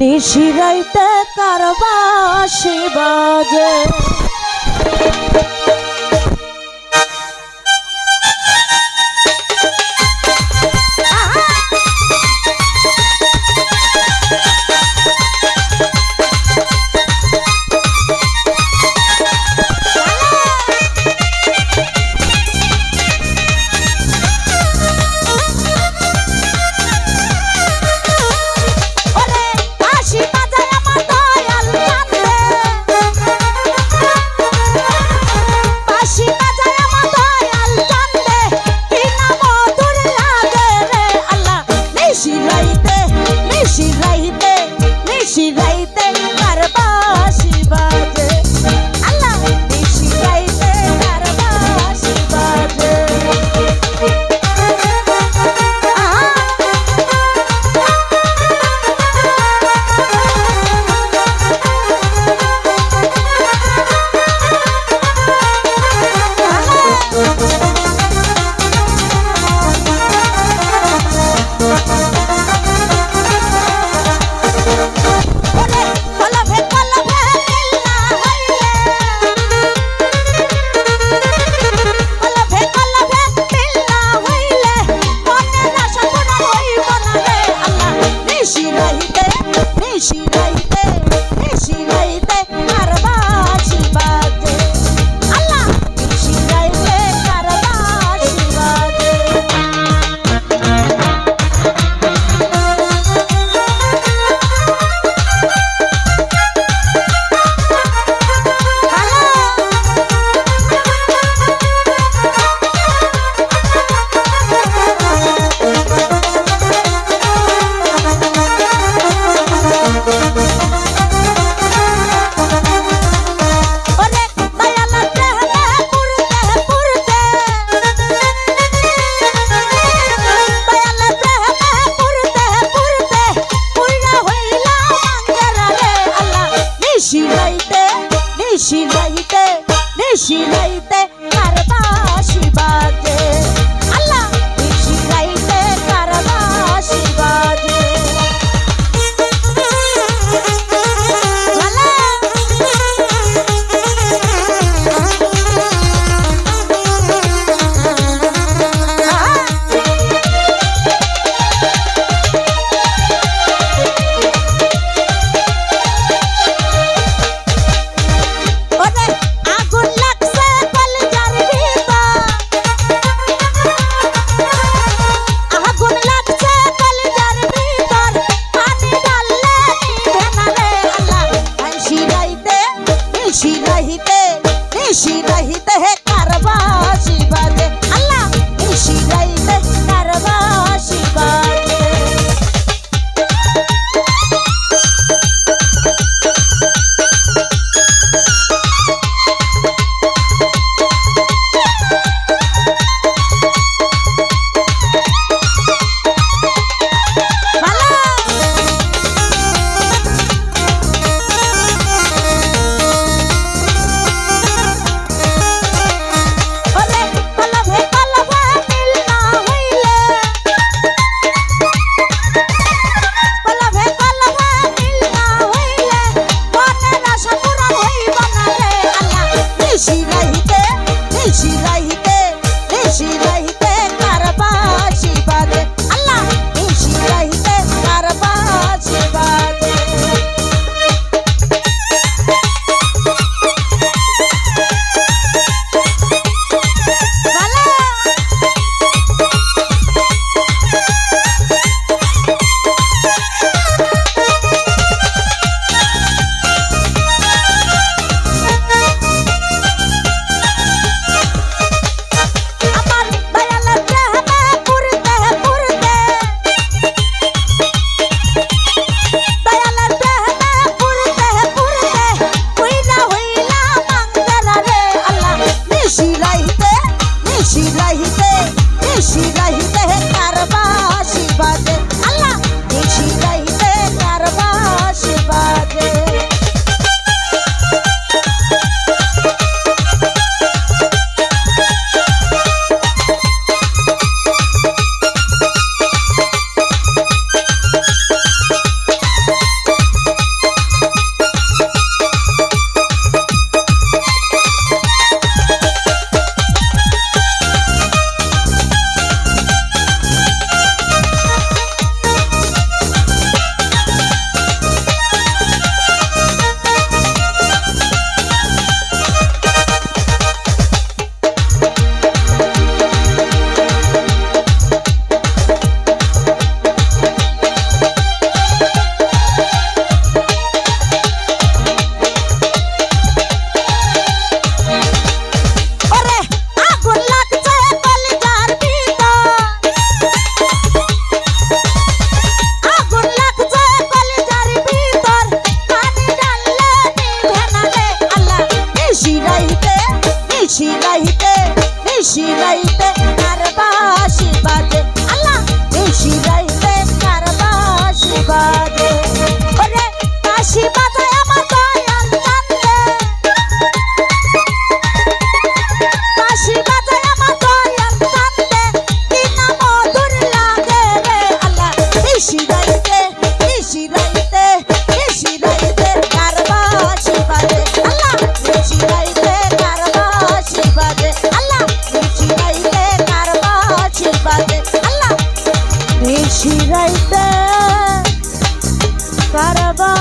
নিশিরাইতে কারবা বাসি she నైతే నిషి నైతే మరబా নিশিরাইতে কারবা